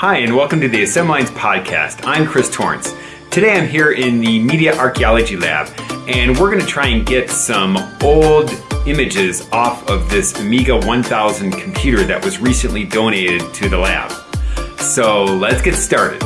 Hi, and welcome to the Assemblinds podcast. I'm Chris Torrance. Today I'm here in the Media Archaeology Lab, and we're going to try and get some old images off of this Amiga 1000 computer that was recently donated to the lab. So let's get started.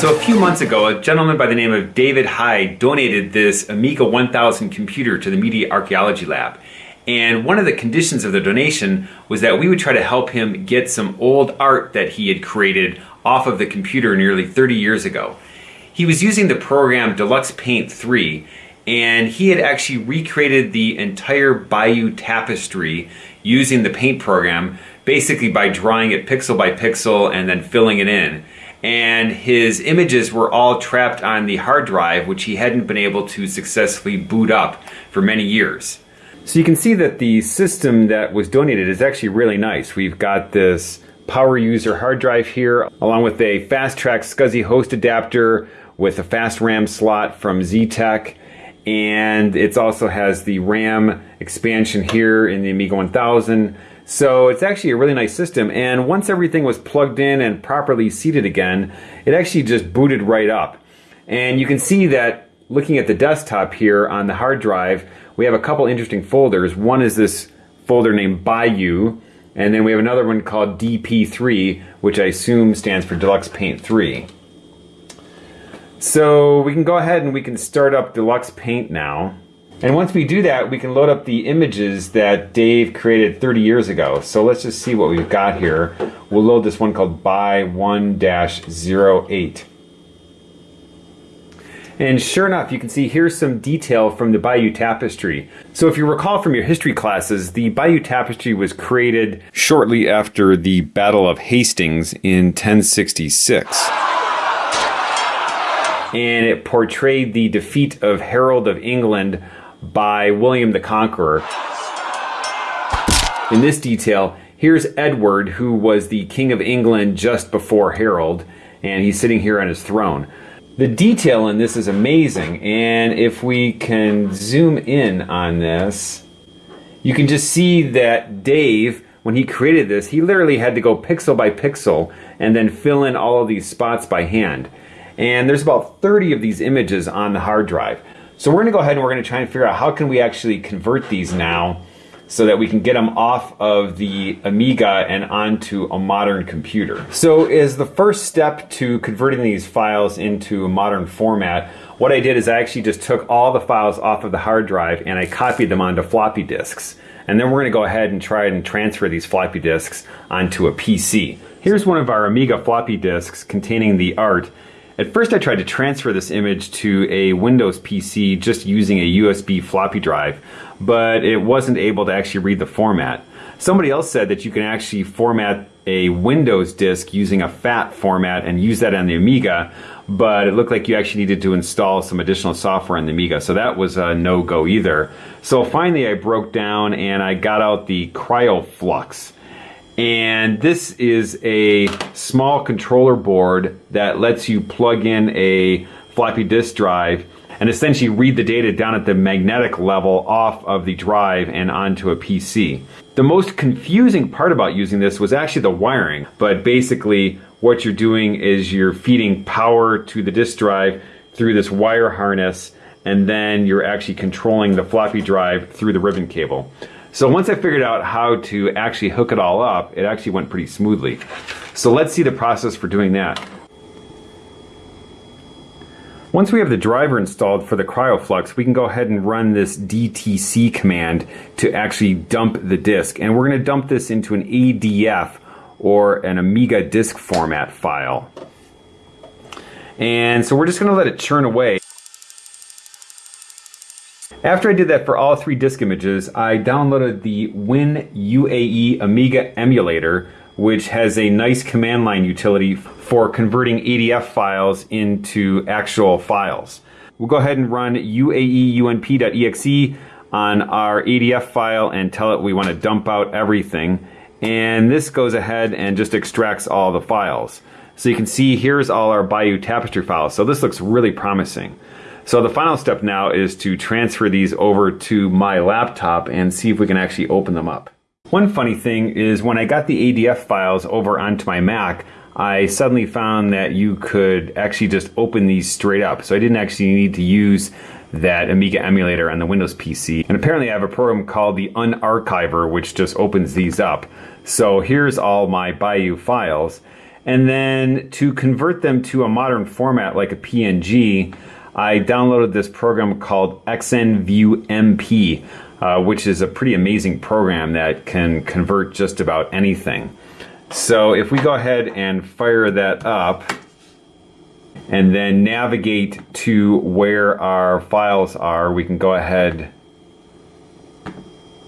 So a few months ago, a gentleman by the name of David Hyde donated this Amiga 1000 computer to the Media Archaeology Lab. And one of the conditions of the donation was that we would try to help him get some old art that he had created off of the computer nearly 30 years ago. He was using the program Deluxe Paint 3 and he had actually recreated the entire Bayeux tapestry using the paint program basically by drawing it pixel by pixel and then filling it in and his images were all trapped on the hard drive, which he hadn't been able to successfully boot up for many years. So you can see that the system that was donated is actually really nice. We've got this power user hard drive here, along with a fast track SCSI host adapter with a fast RAM slot from Xetec. And it also has the RAM expansion here in the Amiga 1000 so it's actually a really nice system. And once everything was plugged in and properly seated again, it actually just booted right up. And you can see that looking at the desktop here on the hard drive, we have a couple interesting folders. One is this folder named Bayeux, and then we have another one called DP3, which I assume stands for Deluxe Paint 3. So we can go ahead and we can start up Deluxe Paint now. And once we do that, we can load up the images that Dave created 30 years ago. So let's just see what we've got here. We'll load this one called by 1-08. And sure enough, you can see here's some detail from the Bayeux Tapestry. So if you recall from your history classes, the Bayeux Tapestry was created shortly after the Battle of Hastings in 1066 and it portrayed the defeat of Harold of England by William the Conqueror. In this detail, here's Edward, who was the King of England just before Harold, and he's sitting here on his throne. The detail in this is amazing, and if we can zoom in on this, you can just see that Dave, when he created this, he literally had to go pixel by pixel and then fill in all of these spots by hand. And there's about 30 of these images on the hard drive. So we're gonna go ahead and we're gonna try and figure out how can we actually convert these now so that we can get them off of the Amiga and onto a modern computer. So as the first step to converting these files into a modern format, what I did is I actually just took all the files off of the hard drive and I copied them onto floppy disks. And then we're gonna go ahead and try and transfer these floppy disks onto a PC. Here's one of our Amiga floppy disks containing the art at first I tried to transfer this image to a Windows PC just using a USB floppy drive, but it wasn't able to actually read the format. Somebody else said that you can actually format a Windows disk using a FAT format and use that on the Amiga, but it looked like you actually needed to install some additional software on the Amiga, so that was a no-go either. So finally I broke down and I got out the KryoFlux. And this is a small controller board that lets you plug in a floppy disk drive and essentially read the data down at the magnetic level off of the drive and onto a PC. The most confusing part about using this was actually the wiring, but basically what you're doing is you're feeding power to the disk drive through this wire harness and then you're actually controlling the floppy drive through the ribbon cable. So once I figured out how to actually hook it all up, it actually went pretty smoothly. So let's see the process for doing that. Once we have the driver installed for the KryoFlux, we can go ahead and run this DTC command to actually dump the disk. And we're going to dump this into an ADF or an Amiga disk format file. And so we're just going to let it churn away. After I did that for all three disk images, I downloaded the WinUAE Amiga emulator, which has a nice command line utility for converting ADF files into actual files. We'll go ahead and run uaeunp.exe on our ADF file and tell it we want to dump out everything. And this goes ahead and just extracts all the files. So you can see here's all our Bayeux Tapestry files. So this looks really promising. So the final step now is to transfer these over to my laptop and see if we can actually open them up. One funny thing is when I got the ADF files over onto my Mac, I suddenly found that you could actually just open these straight up. So I didn't actually need to use that Amiga emulator on the Windows PC. And apparently I have a program called the Unarchiver which just opens these up. So here's all my Bayeux files. And then to convert them to a modern format like a PNG, I downloaded this program called XNView uh, which is a pretty amazing program that can convert just about anything. So if we go ahead and fire that up and then navigate to where our files are, we can go ahead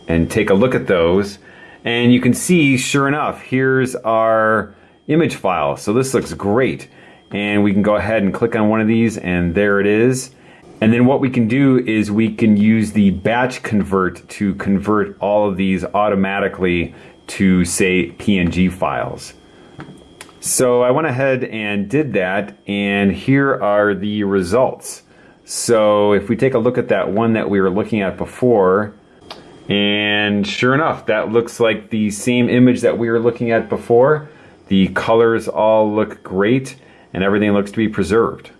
and take a look at those. And you can see, sure enough, here's our image file. So this looks great. And we can go ahead and click on one of these and there it is. And then what we can do is we can use the batch convert to convert all of these automatically to say PNG files. So I went ahead and did that and here are the results. So if we take a look at that one that we were looking at before, and sure enough, that looks like the same image that we were looking at before. The colors all look great and everything looks to be preserved.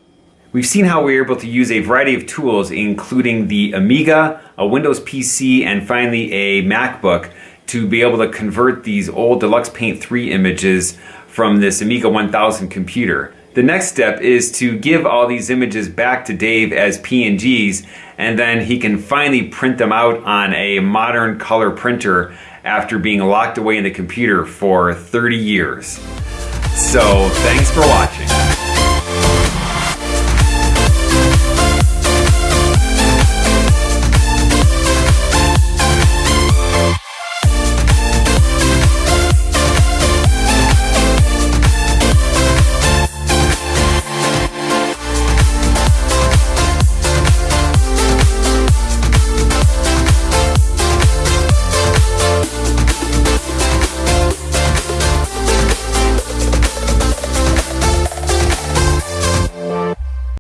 We've seen how we're able to use a variety of tools, including the Amiga, a Windows PC, and finally a MacBook, to be able to convert these old Deluxe Paint 3 images from this Amiga 1000 computer. The next step is to give all these images back to Dave as PNGs, and then he can finally print them out on a modern color printer after being locked away in the computer for 30 years. So, thanks for watching.